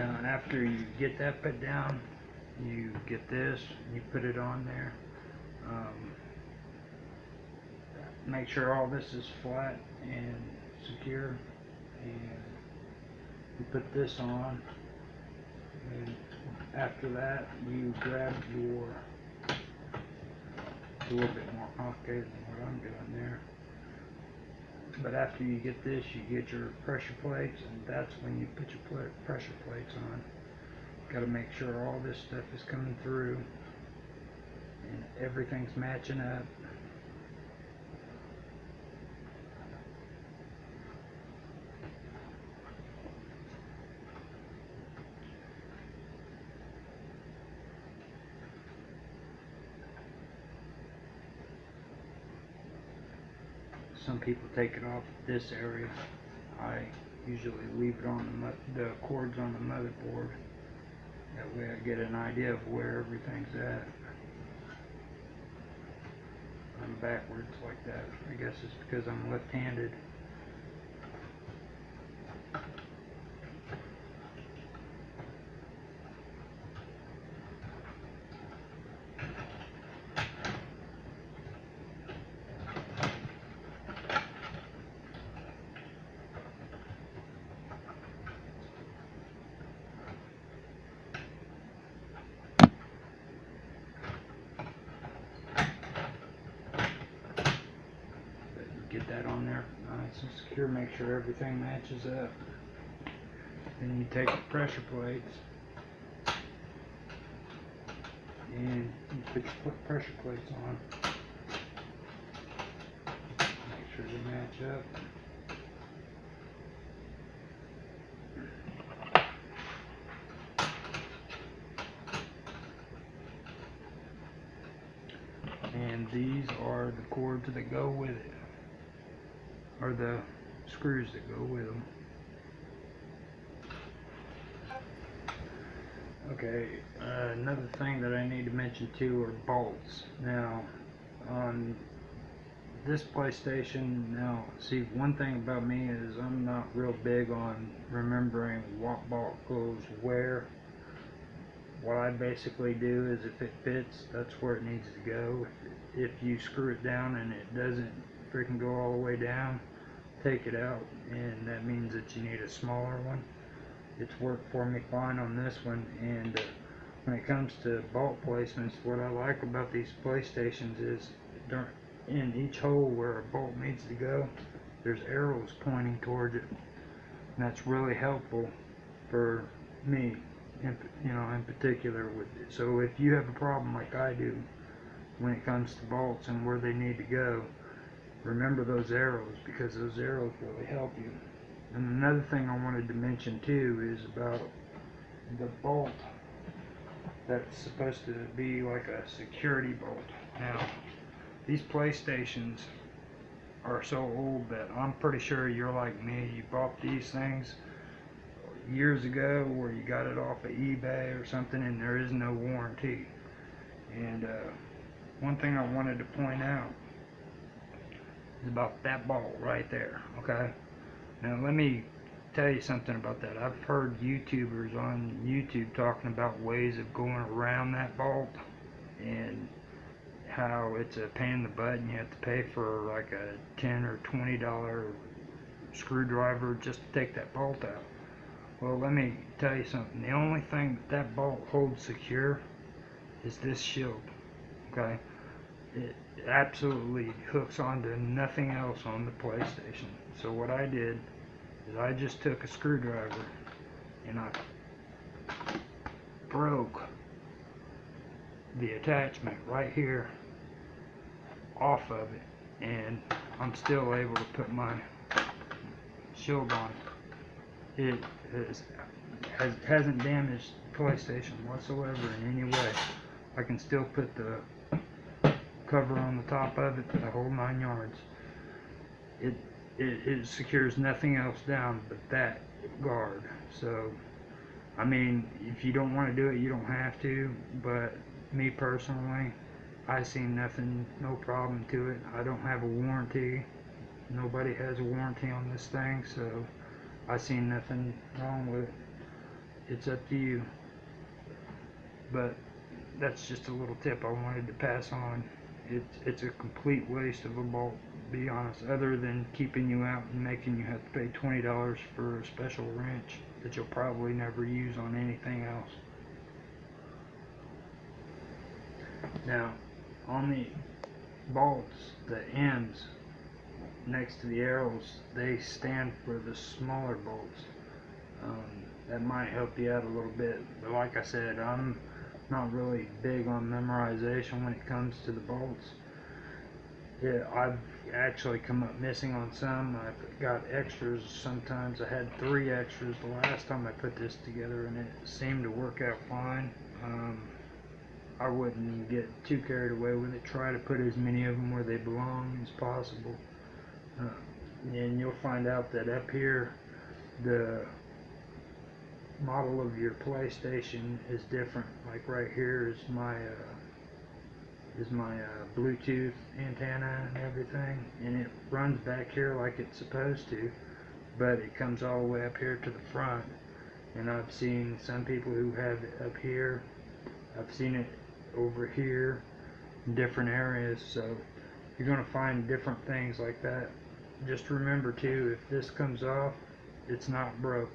Now, after you get that put down, you get this, and you put it on there. Um, make sure all this is flat and secure, and you put this on. And after that, you grab your, it's a little bit more complicated than what I'm doing there. But after you get this, you get your pressure plates, and that's when you put your pressure plates on. Got to make sure all this stuff is coming through, and everything's matching up. Some people take it off this area. I usually leave it on the the cords on the motherboard. That way I get an idea of where everything's at. I'm backwards like that. I guess it's because I'm left-handed. But you get that on there nice secure. Make sure everything matches up. Then you take the pressure plates and you put your pressure plates on. Make sure they match up. And these are the cords that go with it. Or the screws that go with them. Okay, uh, another thing that I need to mention too are bolts. Now, on this PlayStation, now, see, one thing about me is I'm not real big on remembering what bolt goes where. What I basically do is if it fits, that's where it needs to go. If you screw it down and it doesn't freaking go all the way down, take it out, and that means that you need a smaller one it's worked for me fine on this one and uh, when it comes to bolt placements what I like about these playstations is in each hole where a bolt needs to go there's arrows pointing towards it and that's really helpful for me in, you know in particular with it. so if you have a problem like I do when it comes to bolts and where they need to go remember those arrows because those arrows really help you and another thing I wanted to mention too is about the bolt that's supposed to be like a security bolt. Now, these PlayStations are so old that I'm pretty sure you're like me. You bought these things years ago where you got it off of eBay or something and there is no warranty. And uh, one thing I wanted to point out is about that bolt right there, okay? Now let me tell you something about that. I've heard YouTubers on YouTube talking about ways of going around that bolt and how it's a pain in the butt and you have to pay for like a 10 or 20 dollar screwdriver just to take that bolt out. Well, let me tell you something. The only thing that, that bolt holds secure is this shield. Okay? It absolutely hooks onto nothing else on the PlayStation. So what I did is I just took a screwdriver and I broke the attachment right here off of it and I'm still able to put my shield on it. Is, has, hasn't damaged PlayStation whatsoever in any way. I can still put the cover on the top of it, the whole nine yards. It, it, it secures nothing else down but that guard. So, I mean, if you don't want to do it, you don't have to. But me personally, I see nothing, no problem to it. I don't have a warranty. Nobody has a warranty on this thing, so I see nothing wrong with it. it's up to you. But that's just a little tip I wanted to pass on. It's it's a complete waste of a bolt, be honest, other than keeping you out and making you have to pay twenty dollars for a special wrench that you'll probably never use on anything else. Now, on the bolts, the ends next to the arrows, they stand for the smaller bolts. Um, that might help you out a little bit, but like I said, I'm not really big on memorization when it comes to the bolts. I've actually come up missing on some. I've got extras sometimes. I had three extras the last time I put this together and it seemed to work out fine. Um, I wouldn't get too carried away with it. Try to put as many of them where they belong as possible. Uh, and you'll find out that up here, the model of your PlayStation is different. Like right here is my uh, is my uh, Bluetooth antenna and everything, and it runs back here like it's supposed to, but it comes all the way up here to the front. And I've seen some people who have it up here. I've seen it over here in different areas. So you're going to find different things like that. Just remember too, if this comes off, it's not broke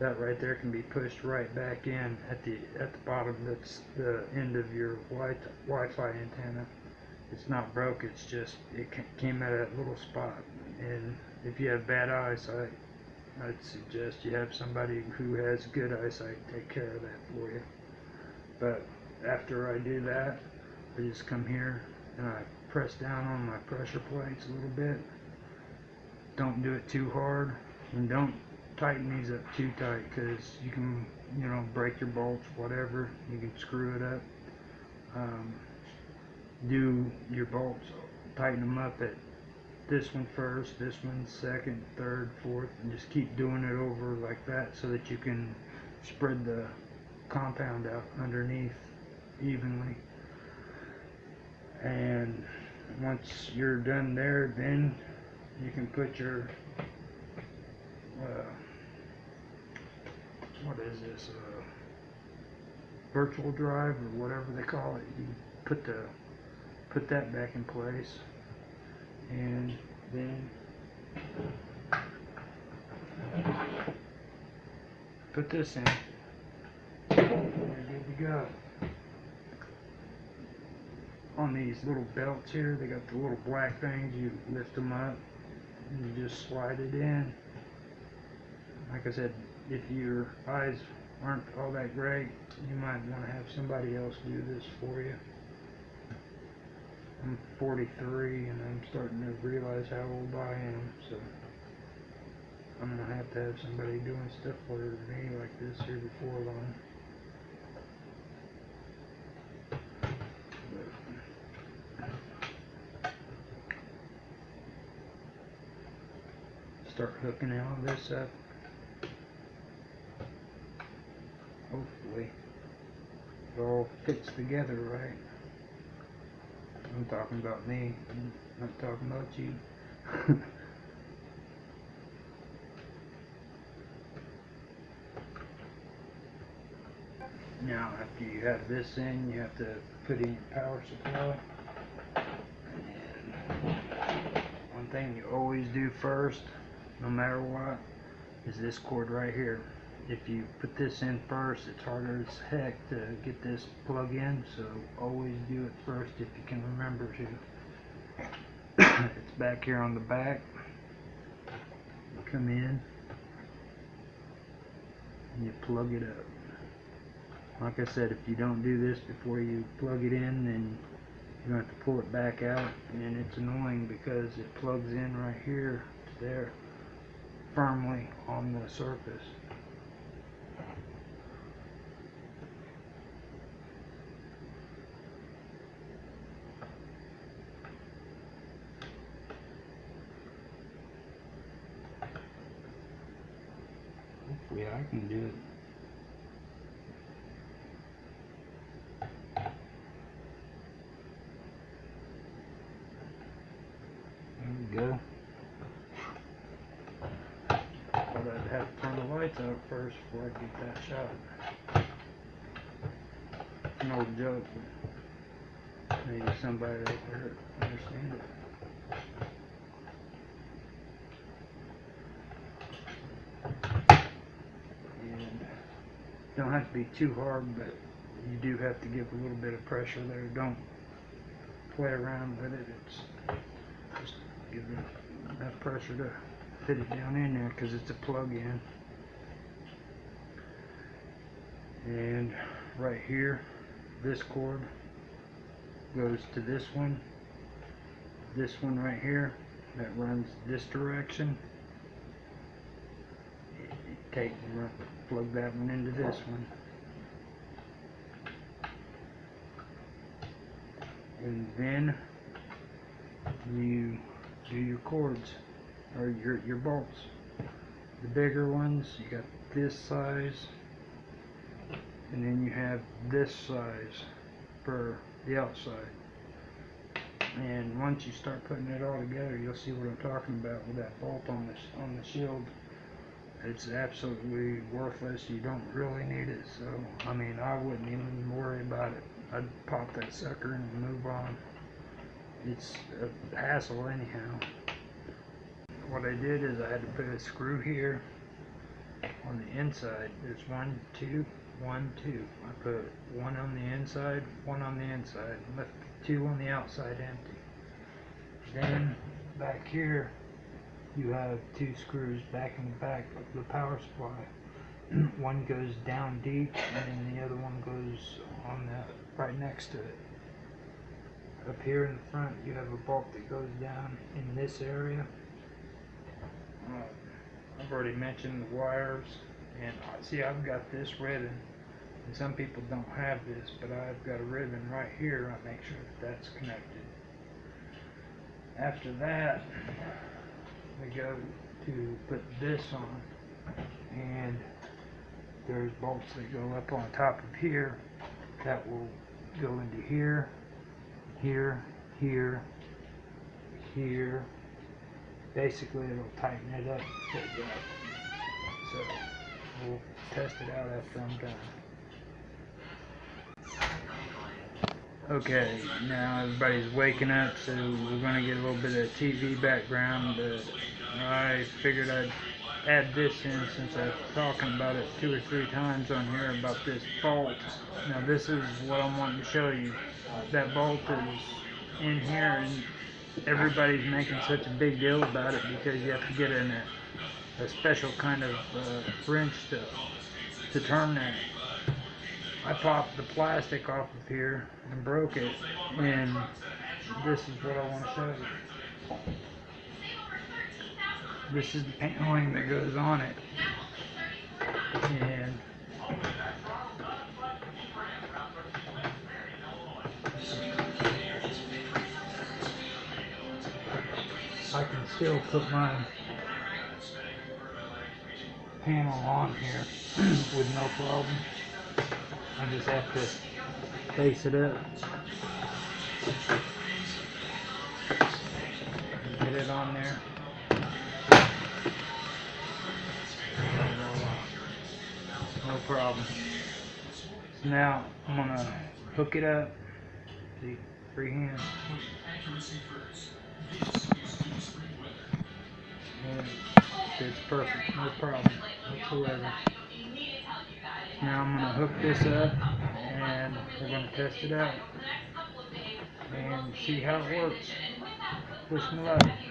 that right there can be pushed right back in at the at the bottom that's the end of your wi Wi-Fi antenna. It's not broke it's just it came at a little spot. And if you have bad eyesight I'd suggest you have somebody who has good eyesight take care of that for you. But after I do that I just come here and I press down on my pressure plates a little bit. Don't do it too hard and don't tighten these up too tight because you can, you know, break your bolts, whatever. You can screw it up. Um, do your bolts, tighten them up at this one first, this one second, third, fourth, and just keep doing it over like that so that you can spread the compound out underneath evenly. And once you're done there, then you can put your uh, what is this, uh, virtual drive or whatever they call it. You put the put that back in place, and then put this in. You're good to go. On these little belts here, they got the little black things. You lift them up, and you just slide it in. Like I said, if your eyes aren't all that great, you might want to have somebody else do this for you. I'm 43 and I'm starting to realize how old I am, so I'm going to have to have somebody doing stuff for me like this here before long. Start hooking all this up. Hopefully it all fits together right. I'm talking about me, I'm not talking about you. now after you have this in, you have to put in your power supply. One thing you always do first, no matter what, is this cord right here if you put this in first, it's harder as heck to get this plug in, so always do it first if you can remember to. it's back here on the back. You come in and you plug it up. Like I said, if you don't do this before you plug it in, then you're going to have to pull it back out, and it's annoying because it plugs in right here to there firmly on the surface. I can do it. There we go. But I'd have to turn the lights out first before I get that shot. No joke, maybe somebody out there understand it. And don't have to be too hard, but you do have to give a little bit of pressure there. Don't play around with it. It's just give enough pressure to fit it down in there because it's a plug-in. And right here, this cord goes to this one. This one right here that runs this direction. You Take and run- plug that one into this one. And then you do your cords or your your bolts. The bigger ones, you got this size, and then you have this size for the outside. And once you start putting it all together, you'll see what I'm talking about with that bolt on this on the shield. It's absolutely worthless. You don't really need it. So I mean, I wouldn't even worry about it. I'd pop that sucker and move on. It's a hassle anyhow. What I did is I had to put a screw here on the inside. There's one, two, one, two. I put one on the inside, one on the inside, left two on the outside empty. Then back here you have two screws back in the back of the power supply. one goes down deep and then the other one goes on the right next to it. Up here in the front you have a bolt that goes down in this area. Uh, I've already mentioned the wires and see I've got this ribbon and some people don't have this but I've got a ribbon right here I make sure that that's connected after that we go to put this on and there's bolts that go up on top of here that will go into here here here here basically it'll tighten it up it up. so we'll test it out after I'm done Okay, now everybody's waking up, so we're gonna get a little bit of TV background. But I figured I'd add this in since I was talking about it two or three times on here about this bolt. Now this is what I'm wanting to show you. That bolt is in here, and everybody's making such a big deal about it because you have to get in a, a special kind of uh, wrench to to turn that. I popped the plastic off of here and broke it and this is what I want to show you. This is the paneling that goes on it and I can still put my panel on here with no problem. I just have to face it up. Get it on there. No problem. Now I'm gonna hook it up. See, free hand. And It's perfect, no problem whatsoever. Now I'm gonna hook this up and we're gonna test it out and see how it works. Wish me luck.